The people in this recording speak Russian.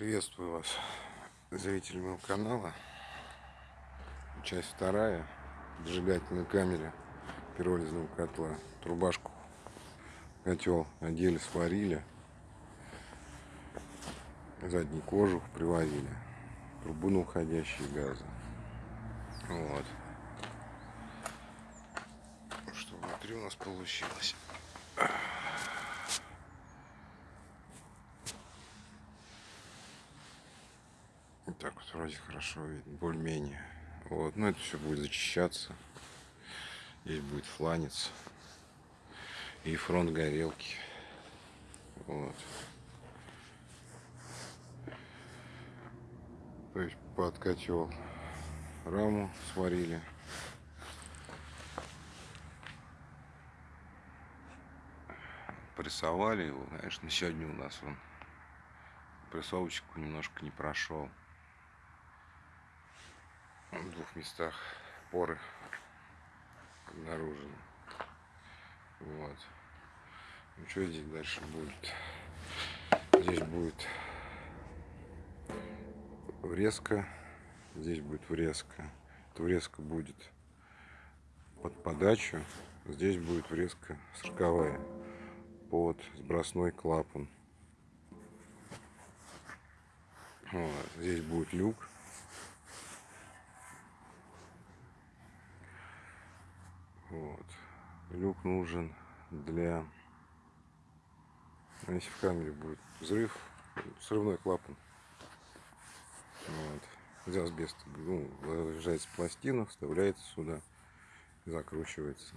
Приветствую вас, зрители моего канала. Часть вторая. Зажигательной камере пиролизного котла. Трубашку котел одели, сварили. Задний кожух приварили. Трубу на уходящие газы. Вот. Что внутри у нас получилось. Так вот вроде хорошо видно, более-менее. Вот, ну, это все будет зачищаться. Здесь будет фланец и фронт горелки. Вот. То есть под котел раму сварили. Прессовали его, конечно, сегодня у нас он прессовочку немножко не прошел в двух местах поры обнаружены. Вот. Ну что здесь дальше будет? Здесь будет врезка. Здесь будет врезка. Эта врезка будет под подачу. Здесь будет врезка сороковая под сбросной клапан. Вот. Здесь будет люк Вот. Люк нужен для... Если в камере будет взрыв, срывной клапан. Вот. Из асбеста ну, выезжается пластина, вставляется сюда, закручивается.